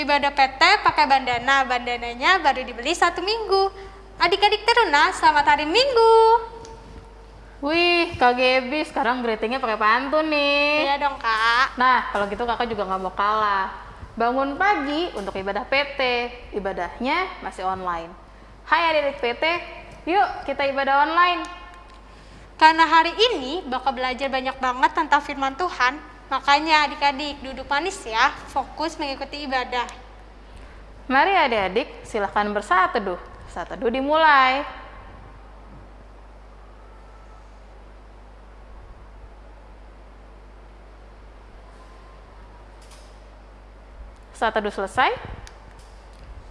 Ibadah PT pakai bandana, bandananya baru dibeli satu minggu. Adik-adik teruna, selamat hari Minggu. Wih, Kak Gebi sekarang greetingnya pakai pantun nih. Iya dong kak. Nah, kalau gitu kakak juga nggak mau kalah. Bangun pagi untuk ibadah PT, ibadahnya masih online. Hai adik-adik PT, yuk kita ibadah online. Karena hari ini bakal belajar banyak banget tentang firman Tuhan, makanya adik-adik duduk manis ya, fokus mengikuti ibadah. Mari adik-adik, silahkan bersaat teduh. Saat teduh dimulai. Saat teduh selesai,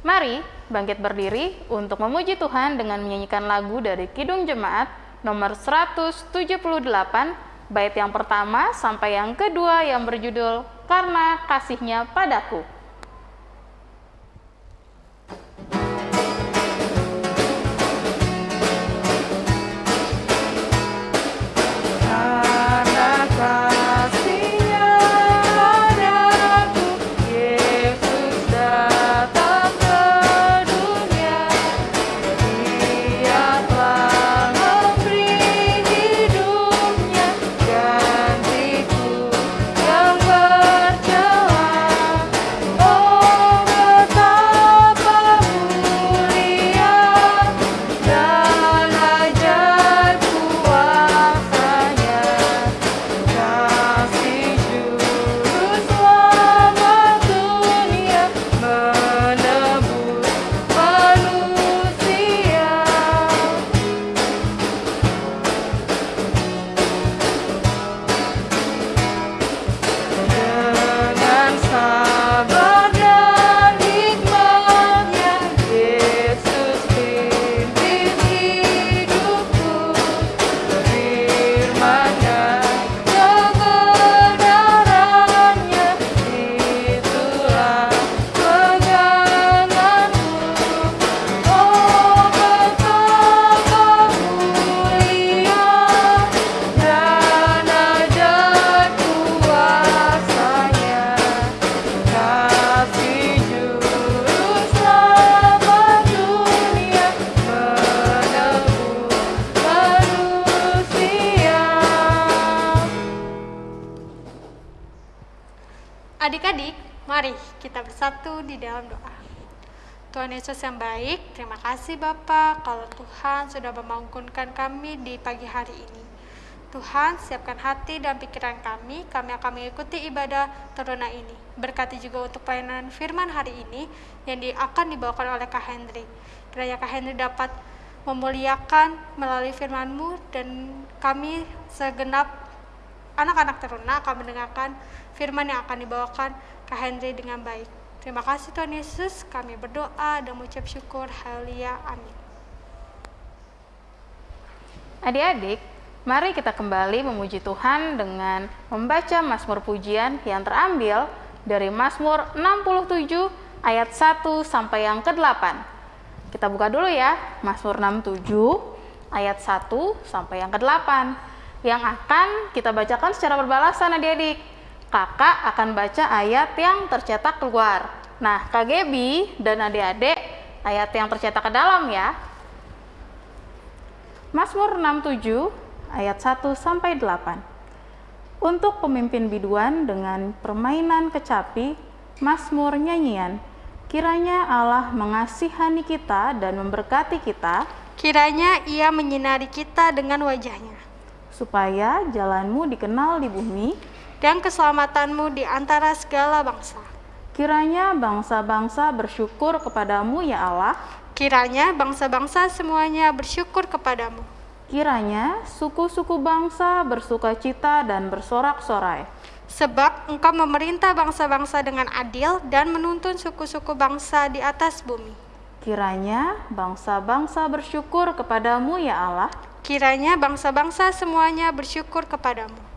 mari bangkit berdiri untuk memuji Tuhan dengan menyanyikan lagu dari Kidung Jemaat nomor 178, bait yang pertama sampai yang kedua yang berjudul Karena Kasihnya Padaku. Bersatu di dalam doa. Tuhan Yesus yang baik, terima kasih Bapak kalau Tuhan sudah memangkunkan kami di pagi hari ini. Tuhan, siapkan hati dan pikiran kami, kami akan mengikuti ibadah teruna ini. Berkati juga untuk pelayanan firman hari ini yang di- akan dibawakan oleh Kak Hendri. Kiranya Kak Hendri dapat memuliakan melalui firman-Mu dan kami segenap anak-anak teruna akan mendengarkan firman yang akan dibawakan Kak Henry dengan baik. Terima kasih Tuhan Yesus, kami berdoa dan mengucap syukur. Haleluya. Amin. Adik-adik, mari kita kembali memuji Tuhan dengan membaca Mazmur pujian yang terambil dari Mazmur 67 ayat 1 sampai yang ke-8. Kita buka dulu ya, Mazmur 67 ayat 1 sampai yang ke-8 yang akan kita bacakan secara berbalasan adik-adik. Kakak akan baca ayat yang tercetak keluar. Nah, Kak Gebi dan adik-adik ayat yang tercetak ke dalam ya. Mazmur 67 ayat 1 sampai 8. Untuk pemimpin biduan dengan permainan kecapi, Mazmur nyanyian, kiranya Allah mengasihani kita dan memberkati kita, Kiranya ia menyinari kita dengan wajahnya, supaya jalanmu dikenal di bumi, dan keselamatanmu di antara segala bangsa. kiranya bangsa-bangsa bersyukur kepadamu ya Allah, Kiranya bangsa-bangsa semuanya bersyukur kepadamu. kiranya suku-suku bangsa bersuka cita dan bersorak-sorai. Sebab engkau memerintah bangsa-bangsa dengan adil dan menuntun suku-suku bangsa di atas bumi. Kiranya bangsa-bangsa bersyukur kepadamu ya Allah, kiranya bangsa-bangsa semuanya bersyukur kepadamu.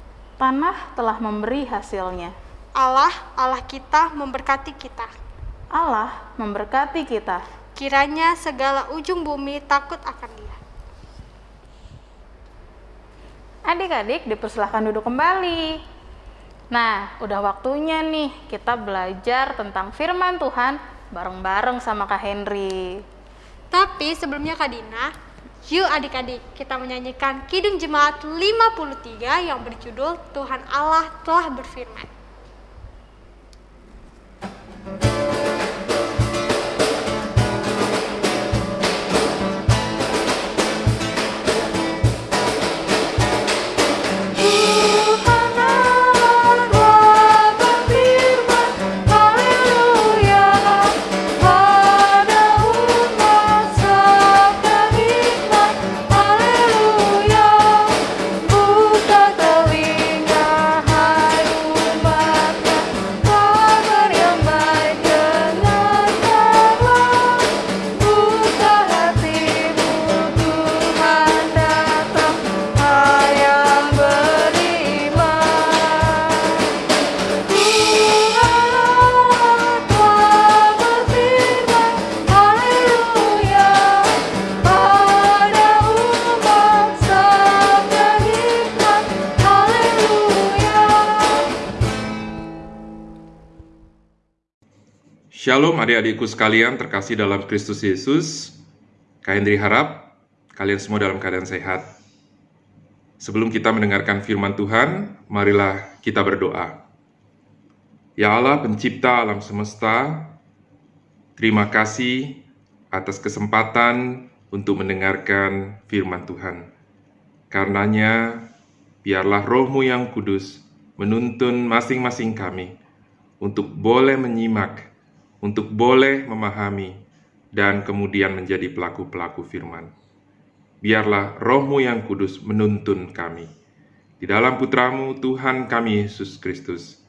Tanah telah memberi hasilnya. Allah, Allah kita memberkati kita. Allah memberkati kita. Kiranya segala ujung bumi takut akan dia. Adik-adik dipersilahkan duduk kembali. Nah, udah waktunya nih kita belajar tentang firman Tuhan bareng-bareng sama Kak Henry. Tapi sebelumnya Kak Dina, yuk adik-adik kita menyanyikan Kidung Jemaat 53 yang berjudul Tuhan Allah telah berfirman. Tuhan Shalom adik-adikku sekalian terkasih dalam Kristus Yesus. Kak Hendri harap kalian semua dalam keadaan sehat. Sebelum kita mendengarkan firman Tuhan, marilah kita berdoa. Ya Allah pencipta alam semesta, terima kasih atas kesempatan untuk mendengarkan firman Tuhan. Karenanya, biarlah rohmu yang kudus menuntun masing-masing kami untuk boleh menyimak, untuk boleh memahami, dan kemudian menjadi pelaku-pelaku firman. Biarlah rohmu yang kudus menuntun kami. Di dalam putramu Tuhan kami Yesus Kristus,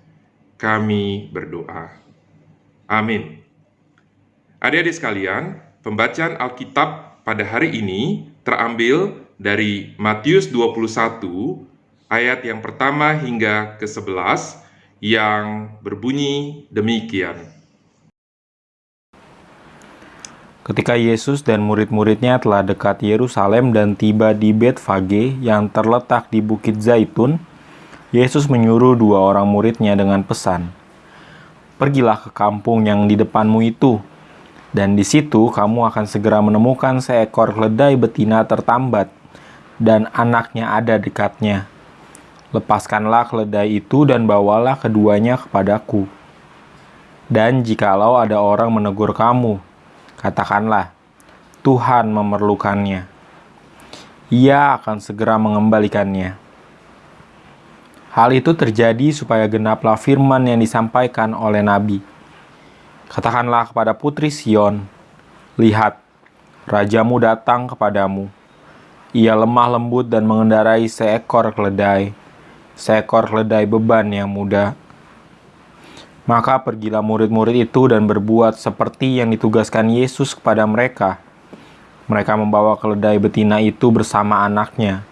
kami berdoa. Amin. Adik-adik sekalian, pembacaan Alkitab pada hari ini terambil dari Matius 21 ayat yang pertama hingga ke-11 yang berbunyi demikian. Ketika Yesus dan murid-muridnya telah dekat Yerusalem dan tiba di Betfage yang terletak di Bukit Zaitun, Yesus menyuruh dua orang muridnya dengan pesan, Pergilah ke kampung yang di depanmu itu, dan di situ kamu akan segera menemukan seekor keledai betina tertambat, dan anaknya ada dekatnya. Lepaskanlah keledai itu dan bawalah keduanya kepadaku. Dan jikalau ada orang menegur kamu, katakanlah, Tuhan memerlukannya. Ia akan segera mengembalikannya. Hal itu terjadi supaya genaplah firman yang disampaikan oleh Nabi. Katakanlah kepada putri Sion, Lihat, rajamu datang kepadamu. Ia lemah lembut dan mengendarai seekor keledai, seekor keledai beban yang muda. Maka pergilah murid-murid itu dan berbuat seperti yang ditugaskan Yesus kepada mereka. Mereka membawa keledai betina itu bersama anaknya,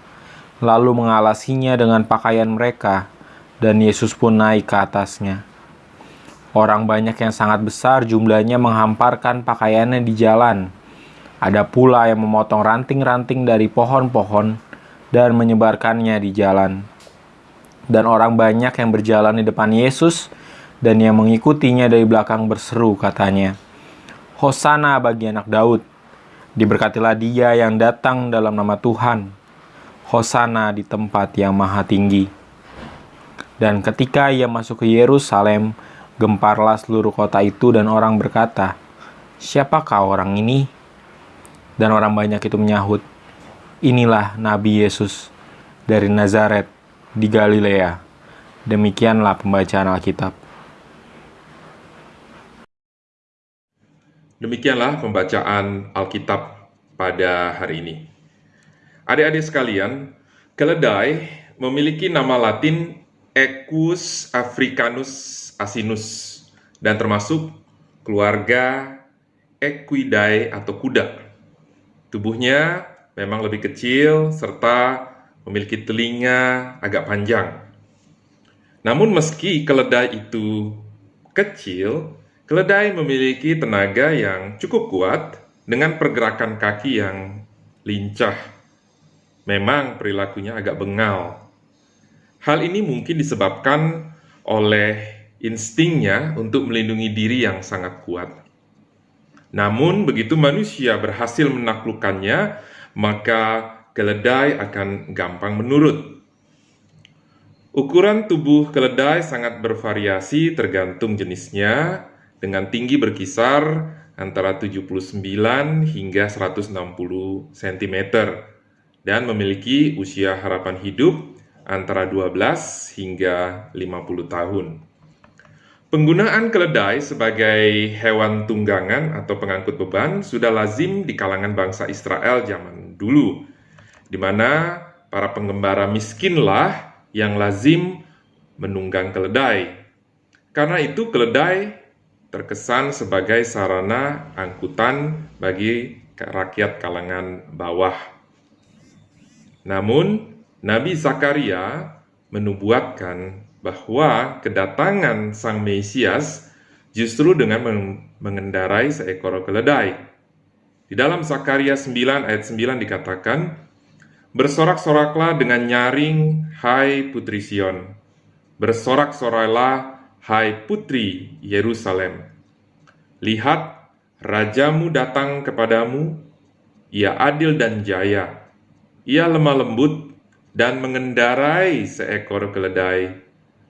lalu mengalasinya dengan pakaian mereka, dan Yesus pun naik ke atasnya. Orang banyak yang sangat besar jumlahnya menghamparkan pakaiannya di jalan. Ada pula yang memotong ranting-ranting dari pohon-pohon dan menyebarkannya di jalan. Dan orang banyak yang berjalan di depan Yesus dan yang mengikutinya dari belakang berseru katanya, Hosana bagi anak Daud, diberkatilah dia yang datang dalam nama Tuhan. Hosana di tempat yang maha tinggi. Dan ketika ia masuk ke Yerusalem, gemparlah seluruh kota itu dan orang berkata, Siapakah orang ini? Dan orang banyak itu menyahut, Inilah Nabi Yesus dari Nazaret di Galilea. Demikianlah pembacaan Alkitab. Demikianlah pembacaan Alkitab pada hari ini. Adik-adik sekalian, keledai memiliki nama latin Equus africanus asinus dan termasuk keluarga Equidae atau kuda. Tubuhnya memang lebih kecil serta memiliki telinga agak panjang. Namun meski keledai itu kecil, keledai memiliki tenaga yang cukup kuat dengan pergerakan kaki yang lincah. Memang perilakunya agak bengal. Hal ini mungkin disebabkan oleh instingnya untuk melindungi diri yang sangat kuat. Namun, begitu manusia berhasil menaklukkannya, maka keledai akan gampang menurut. Ukuran tubuh keledai sangat bervariasi tergantung jenisnya, dengan tinggi berkisar antara 79 hingga 160 cm dan memiliki usia harapan hidup antara 12 hingga 50 tahun. Penggunaan keledai sebagai hewan tunggangan atau pengangkut beban sudah lazim di kalangan bangsa Israel zaman dulu, di mana para pengembara miskinlah yang lazim menunggang keledai. Karena itu keledai terkesan sebagai sarana angkutan bagi rakyat kalangan bawah. Namun, Nabi Zakaria menubuatkan bahwa kedatangan Sang Mesias justru dengan mengendarai seekor keledai. Di dalam Zakaria 9 ayat 9 dikatakan, Bersorak-soraklah dengan nyaring, hai putri Sion. Bersorak-sorailah, hai putri Yerusalem. Lihat, rajamu datang kepadamu, ia adil dan jaya. Ia lemah lembut dan mengendarai seekor keledai,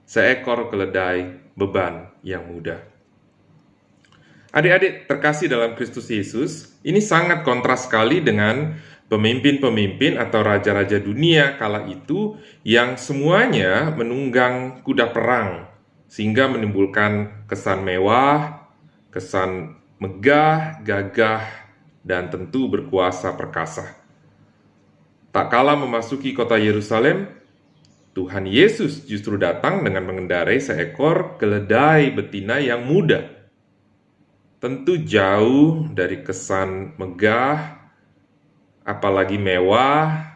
seekor keledai beban yang mudah. Adik-adik terkasih dalam Kristus Yesus, ini sangat kontras sekali dengan pemimpin-pemimpin atau raja-raja dunia kala itu yang semuanya menunggang kuda perang sehingga menimbulkan kesan mewah, kesan megah, gagah, dan tentu berkuasa perkasa. Tak kala memasuki kota Yerusalem, Tuhan Yesus justru datang dengan mengendarai seekor keledai betina yang muda. Tentu jauh dari kesan megah, apalagi mewah,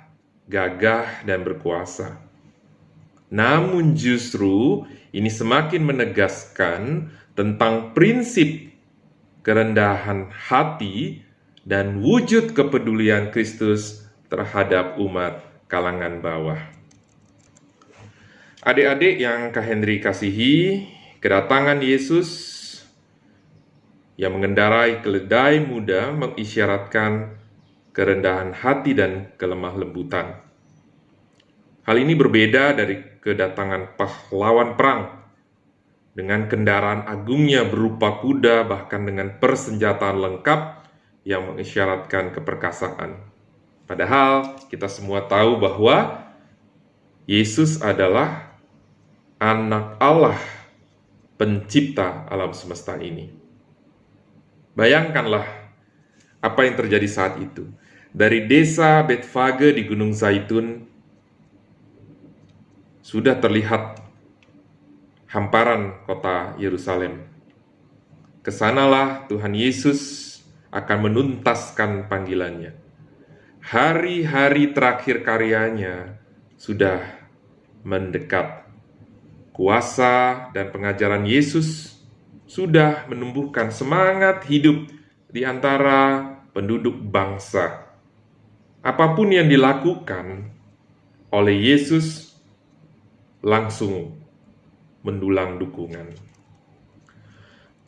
gagah, dan berkuasa. Namun justru ini semakin menegaskan tentang prinsip kerendahan hati dan wujud kepedulian Kristus terhadap umat kalangan bawah. Adik-adik yang Kak Henry kasihi, kedatangan Yesus yang mengendarai keledai muda mengisyaratkan kerendahan hati dan kelemah lembutan. Hal ini berbeda dari kedatangan pahlawan perang dengan kendaraan agungnya berupa kuda bahkan dengan persenjataan lengkap yang mengisyaratkan keperkasaan. Padahal kita semua tahu bahwa Yesus adalah anak Allah pencipta alam semesta ini. Bayangkanlah apa yang terjadi saat itu. Dari desa Betfage di Gunung Zaitun sudah terlihat hamparan kota Yerusalem. Ke sanalah Tuhan Yesus akan menuntaskan panggilannya. Hari-hari terakhir karyanya sudah mendekat. Kuasa dan pengajaran Yesus sudah menumbuhkan semangat hidup di antara penduduk bangsa. Apa pun yang dilakukan oleh Yesus langsung mendulang dukungan.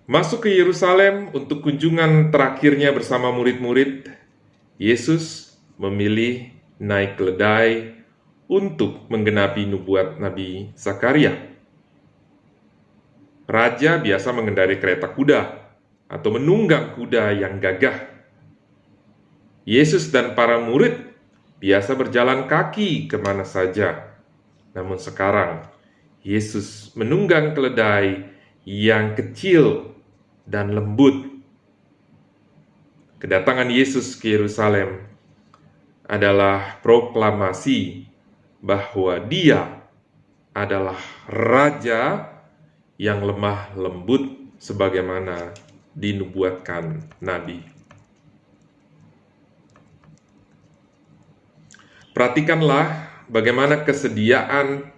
Masuk ke Yerusalem untuk kunjungan terakhirnya bersama murid-murid, Yesus memilih naik keledai untuk menggenapi nubuat Nabi Zakaria. Raja biasa mengendarai kereta kuda atau menunggang kuda yang gagah. Yesus dan para murid biasa berjalan kaki ke mana saja namun sekarang Yesus menunggang keledai yang kecil dan lembut. Kedatangan Yesus ke Yerusalem adalah proklamasi bahwa Dia adalah Raja yang lemah lembut sebagaimana dinubuatkan Nabi. perhatikanlah bagaimana kesediaan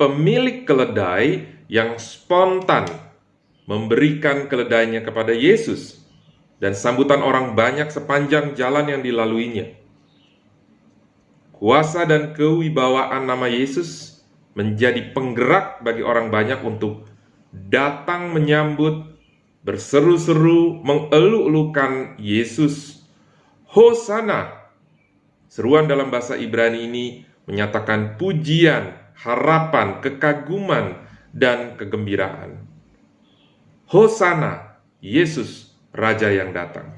pemilik keledai yang spontan memberikan keledainya kepada Yesus dan sambutan orang banyak sepanjang jalan yang dilaluinya. Kuasa dan kewibawaan nama Yesus menjadi penggerak bagi orang banyak untuk datang menyambut, berseru-seru, mengeluk-elukan Yesus. Hosana! Seruan dalam bahasa Ibrani ini menyatakan pujian, harapan, kekaguman, dan kegembiraan. Hosana, Yesus, Raja yang datang.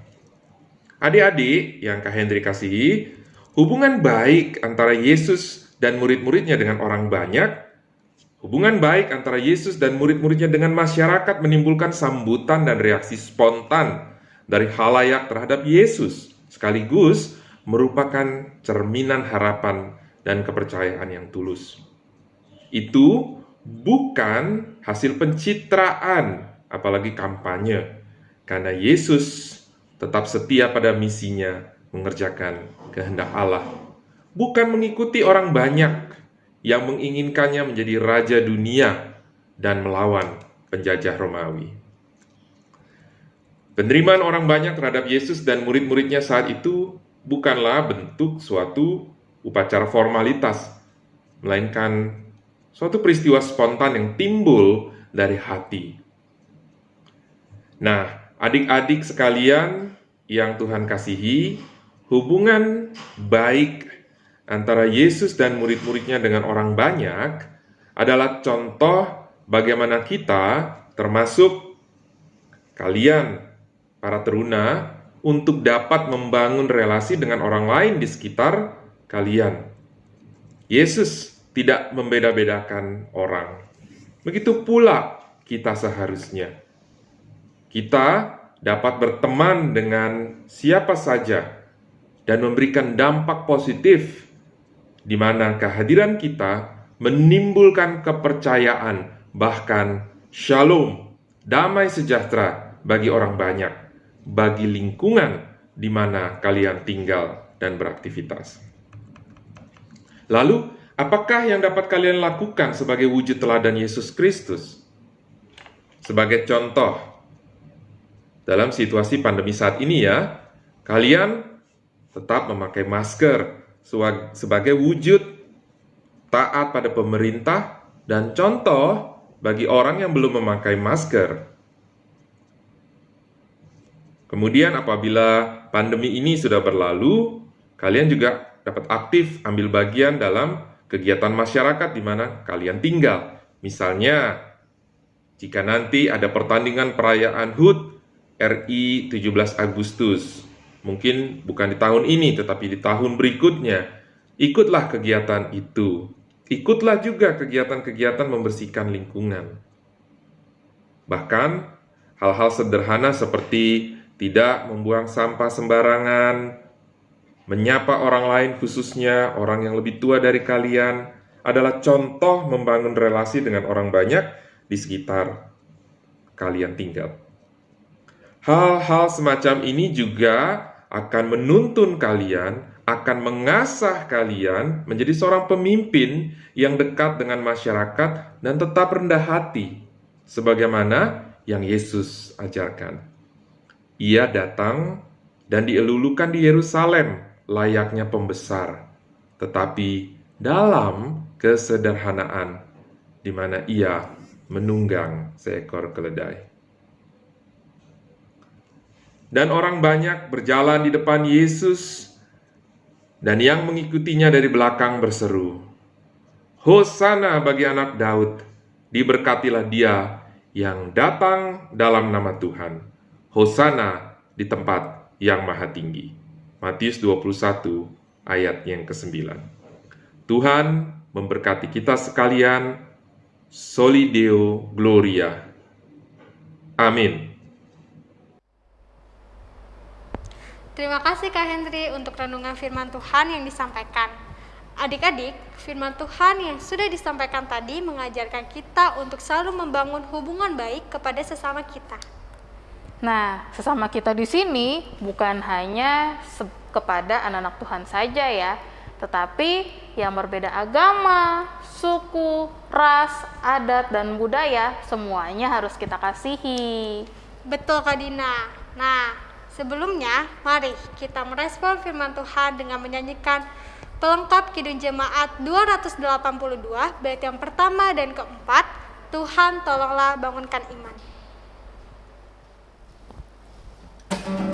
Adik-adik yang Kak Hendri kasihi, hubungan baik antara Yesus dan murid-muridnya dengan orang banyak, hubungan baik antara Yesus dan murid-muridnya dengan masyarakat menimbulkan sambutan dan reaksi spontan dari halayak terhadap Yesus, sekaligus merupakan cerminan harapan dan kepercayaan yang tulus. Itu bukan hasil pencitraan, apalagi kampanye, karena Yesus tetap setia pada misinya mengerjakan kehendak Allah, bukan mengikuti orang banyak yang menginginkannya menjadi raja dunia dan melawan penjajah Romawi. Penerimaan orang banyak terhadap Yesus dan murid-muridnya saat itu bukanlah bentuk suatu upacara formalitas, melainkan suatu peristiwa spontan yang timbul dari hati. Nah, adik-adik sekalian yang Tuhan kasihi, hubungan baik antara Yesus dan murid-muridnya dengan orang banyak adalah contoh bagaimana kita, termasuk kalian, para teruna, untuk dapat membangun relasi dengan orang lain di sekitar kalian. Yesus tidak membeda-bedakan orang. Begitu pula kita seharusnya. Kita dapat berteman dengan siapa saja dan memberikan dampak positif di mana kehadiran kita menimbulkan kepercayaan, bahkan shalom, damai sejahtera bagi orang banyak, bagi lingkungan di mana kalian tinggal dan beraktivitas. Lalu, Apakah yang dapat kalian lakukan sebagai wujud teladan Yesus Kristus? Sebagai contoh, dalam situasi pandemi saat ini ya, kalian tetap memakai masker sebagai wujud taat pada pemerintah dan contoh bagi orang yang belum memakai masker. Kemudian apabila pandemi ini sudah berlalu, kalian juga dapat aktif ambil bagian dalam kegiatan masyarakat di mana kalian tinggal. Misalnya, jika nanti ada pertandingan perayaan HUT RI 17 Agustus, mungkin bukan di tahun ini tetapi di tahun berikutnya, ikutlah kegiatan itu. Ikutlah juga kegiatan-kegiatan membersihkan lingkungan. Bahkan hal-hal sederhana seperti tidak membuang sampah sembarangan, Menyapa orang lain khususnya orang yang lebih tua dari kalian adalah contoh membangun relasi dengan orang banyak di sekitar kalian tinggal. Hal-hal semacam ini juga akan menuntun kalian, akan mengasah kalian menjadi seorang pemimpin yang dekat dengan masyarakat dan tetap rendah hati, sebagaimana yang Yesus ajarkan. Ia datang dan dielulukan di Yerusalem layaknya pembesar, tetapi dalam kesederhanaan, di mana ia menunggang seekor keledai. Dan orang banyak berjalan di depan Yesus, dan yang mengikutinya dari belakang berseru, Hosana bagi anak Daud, diberkatilah dia yang datang dalam nama Tuhan. Hosana di tempat yang maha tinggi. Matius 21 ayat yang ke-9. Tuhan memberkati kita sekalian. Solideo Gloria. Amin. Terima kasih Kak Hendri untuk renungan firman Tuhan yang disampaikan. Adik-adik, firman Tuhan yang sudah disampaikan tadi mengajarkan kita untuk selalu membangun hubungan baik kepada sesama kita. Nah, sesama kita di sini bukan hanya kepada anak-anak Tuhan saja ya, tetapi yang berbeda agama, suku, ras, adat, dan budaya semuanya harus kita kasihi. Betul Kak Dina. Nah, sebelumnya mari kita merespon firman Tuhan dengan menyanyikan pelengkap Kidung Jemaat 282 bait yang pertama dan keempat, Tuhan tolonglah bangunkan iman. Tuhan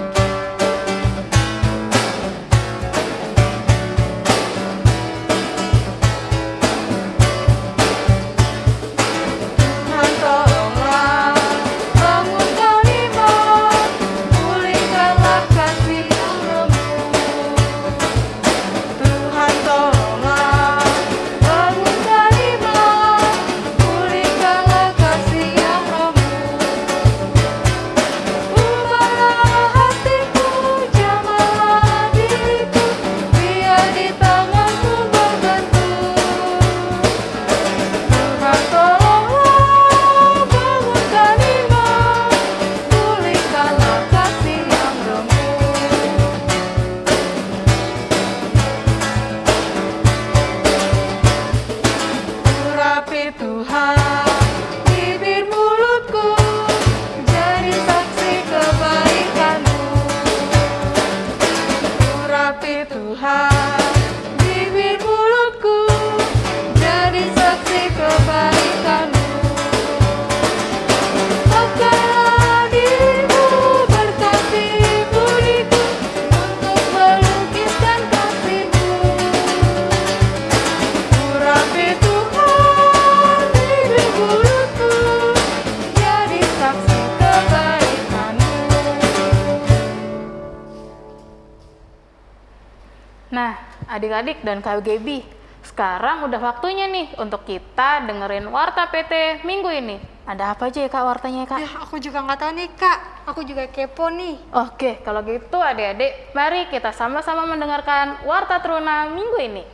adik-adik dan KGB, sekarang udah waktunya nih untuk kita dengerin Warta PT minggu ini. Ada apa aja ya kak wartanya ya, kak? Ya, aku juga nggak tahu nih kak. Aku juga kepo nih. Oke, kalau gitu adik-adik, mari kita sama-sama mendengarkan Warta Teruna minggu ini.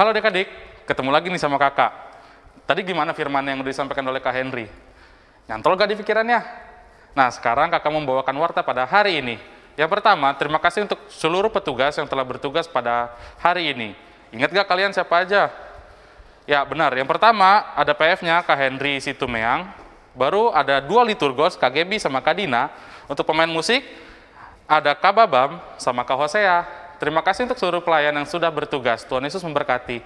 Halo adik-adik, ketemu lagi nih sama kakak. Tadi gimana firman yang udah disampaikan oleh Kak Henry? Nyantol gak di pikirannya? Nah, sekarang kakak membawakan warta pada hari ini. Yang pertama, terima kasih untuk seluruh petugas yang telah bertugas pada hari ini. Ingat gak kalian siapa aja? Ya, benar. Yang pertama, ada PF-nya Kak Henry Situmeang. Baru ada dua liturgos, Kak Gebi sama Kak Dina. Untuk pemain musik, ada Kak Babam sama Kak Hosea. Terima kasih untuk seluruh pelayan yang sudah bertugas. Tuhan Yesus memberkati.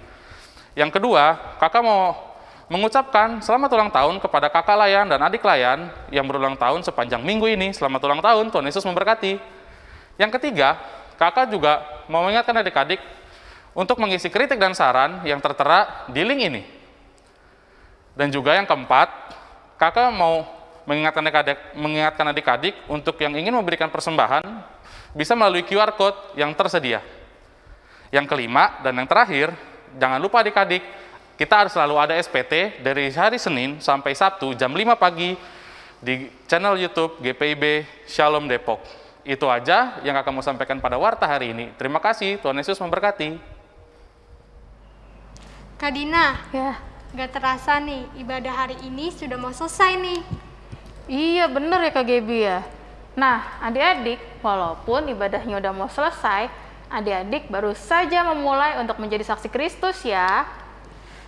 Yang kedua, kakak mau mengucapkan selamat ulang tahun kepada kakak layan dan adik layan yang berulang tahun sepanjang minggu ini. Selamat ulang tahun, Tuhan Yesus memberkati. Yang ketiga, kakak juga mau mengingatkan adik-adik untuk mengisi kritik dan saran yang tertera di link ini. Dan juga yang keempat, kakak mau mengingatkan adik-adik, mengingatkan adik-adik untuk yang ingin memberikan persembahan bisa melalui QR code yang tersedia. Yang kelima dan yang terakhir, jangan lupa adik-adik, kita harus selalu ada SPT dari hari Senin sampai Sabtu jam 5 pagi di channel YouTube GPIB Shalom Depok. Itu aja yang akan mau sampaikan pada warta hari ini. Terima kasih, Tuhan Yesus memberkati. Kak Dina, Ya, gak terasa nih ibadah hari ini sudah mau selesai nih. iya bener ya Kak Gebi ya. Nah, adik-adik, walaupun ibadahnya udah mau selesai, adik-adik baru saja memulai untuk menjadi saksi Kristus ya.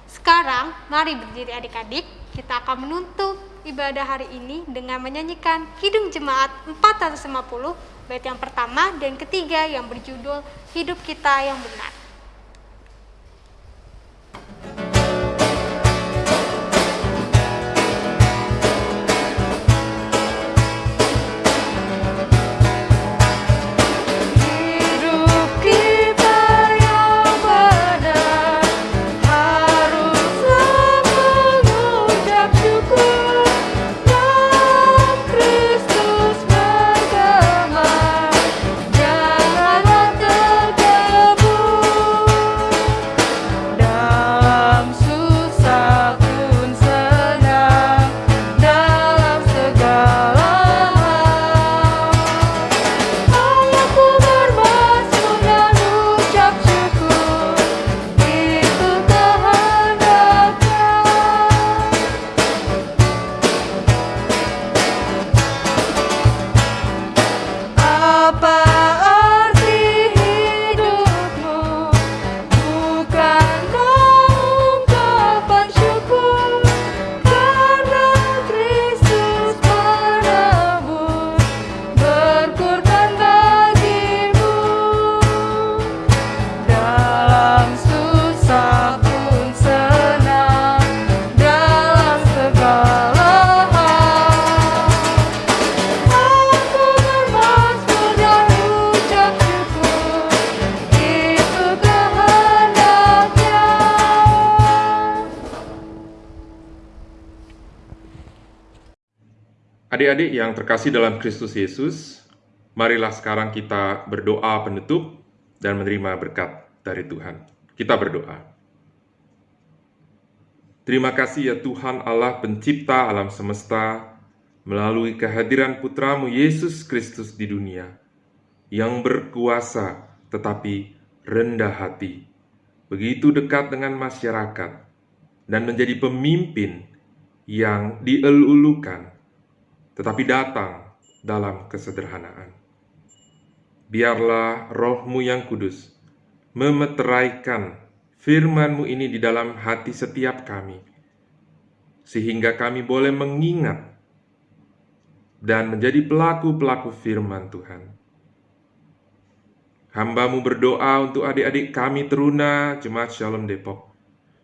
Sekarang, mari berdiri adik-adik, kita akan menutup ibadah hari ini dengan menyanyikan Kidung Jemaat 450, bait yang pertama dan ketiga yang berjudul Hidup Kita Yang Benar. Adik-adik yang terkasih dalam Kristus Yesus, marilah sekarang kita berdoa penutup dan menerima berkat dari Tuhan. Kita berdoa. Terima kasih ya Tuhan Allah pencipta alam semesta, melalui kehadiran putramu Yesus Kristus di dunia, yang berkuasa tetapi rendah hati, begitu dekat dengan masyarakat, dan menjadi pemimpin yang dielulukan tetapi datang dalam kesederhanaan. Biarlah rohmu yang kudus memeteraikan firmanmu ini di dalam hati setiap kami, sehingga kami boleh mengingat dan menjadi pelaku-pelaku firman Tuhan. Hambamu berdoa untuk adik-adik kami teruna Jemaat Shalom Depok,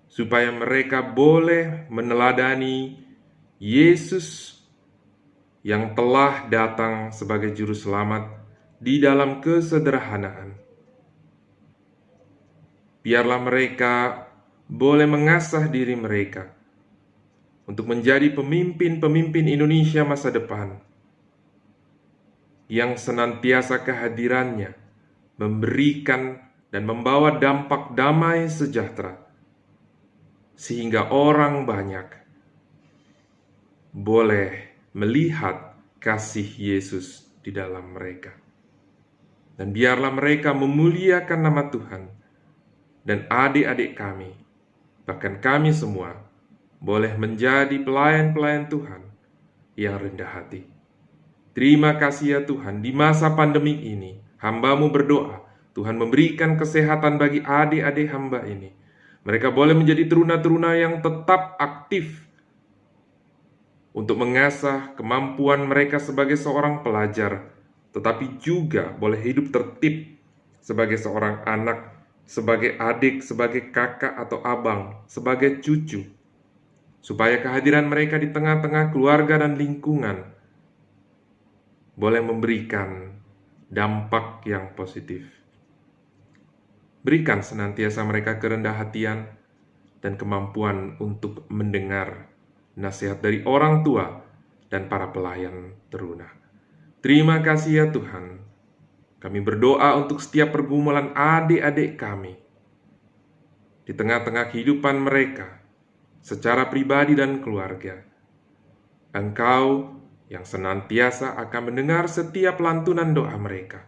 supaya mereka boleh meneladani Yesus yang telah datang sebagai juru selamat di dalam kesederhanaan. Biarlah mereka boleh mengasah diri mereka untuk menjadi pemimpin-pemimpin Indonesia masa depan yang senantiasa kehadirannya memberikan dan membawa dampak damai sejahtera, sehingga orang banyak boleh melihat kasih Yesus di dalam mereka. Dan biarlah mereka memuliakan nama Tuhan dan adik-adik kami, bahkan kami semua, boleh menjadi pelayan-pelayan Tuhan yang rendah hati. Terima kasih ya Tuhan, di masa pandemi ini, hambamu berdoa, Tuhan memberikan kesehatan bagi adik-adik hamba ini. Mereka boleh menjadi teruna-teruna yang tetap aktif untuk mengasah kemampuan mereka sebagai seorang pelajar, tetapi juga boleh hidup tertib sebagai seorang anak, sebagai adik, sebagai kakak atau abang, sebagai cucu, supaya kehadiran mereka di tengah-tengah keluarga dan lingkungan boleh memberikan dampak yang positif. Berikan senantiasa mereka kerendah hatian dan kemampuan untuk mendengar nasihat dari orang tua dan para pelayan teruna. Terima kasih ya Tuhan. Kami berdoa untuk setiap pergumulan adik-adik kami di tengah-tengah kehidupan mereka secara pribadi dan keluarga. Engkau yang senantiasa akan mendengar setiap lantunan doa mereka,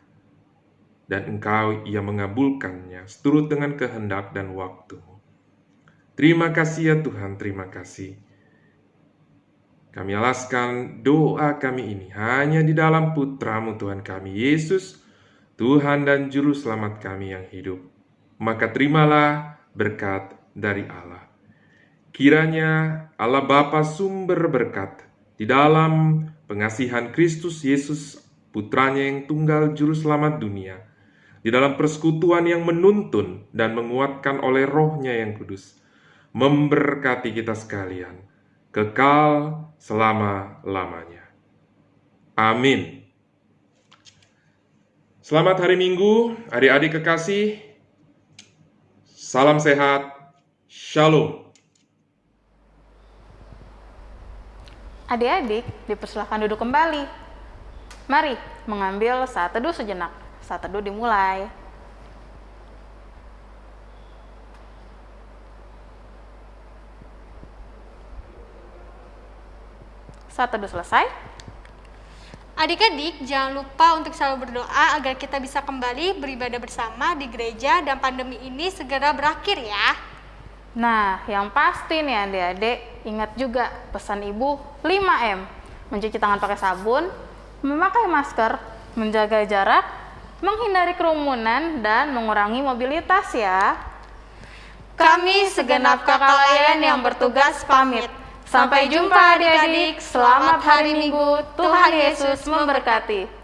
dan Engkau yang mengabulkannya seturut dengan kehendak dan waktu. Terima kasih ya Tuhan, terima kasih. Kami alaskan doa kami ini hanya di dalam putramu Tuhan kami Yesus, Tuhan dan Juru Selamat kami yang hidup. Maka terimalah berkat dari Allah. Kiranya Allah Bapa sumber berkat di dalam pengasihan Kristus Yesus putranya yang tunggal Juru Selamat dunia, di dalam persekutuan yang menuntun dan menguatkan oleh rohnya yang kudus, memberkati kita sekalian kekal selama-lamanya. Amin. Selamat hari Minggu, adik-adik kekasih. Salam sehat. Shalom. Adik-adik, dipersilahkan duduk kembali. Mari mengambil saat teduh sejenak. Saat teduh dimulai. Saat teduh selesai, Adik-adik, jangan lupa untuk selalu berdoa agar kita bisa kembali beribadah bersama di gereja dan pandemi ini segera berakhir ya. Nah, yang pasti nih adik-adik, ingat juga pesan ibu 5M. Mencuci tangan pakai sabun, memakai masker, menjaga jarak, menghindari kerumunan, dan mengurangi mobilitas ya. Kami segenap kakak layan yang bertugas pamit. Sampai jumpa adik-adik. Selamat hari Minggu. Tuhan Yesus memberkati.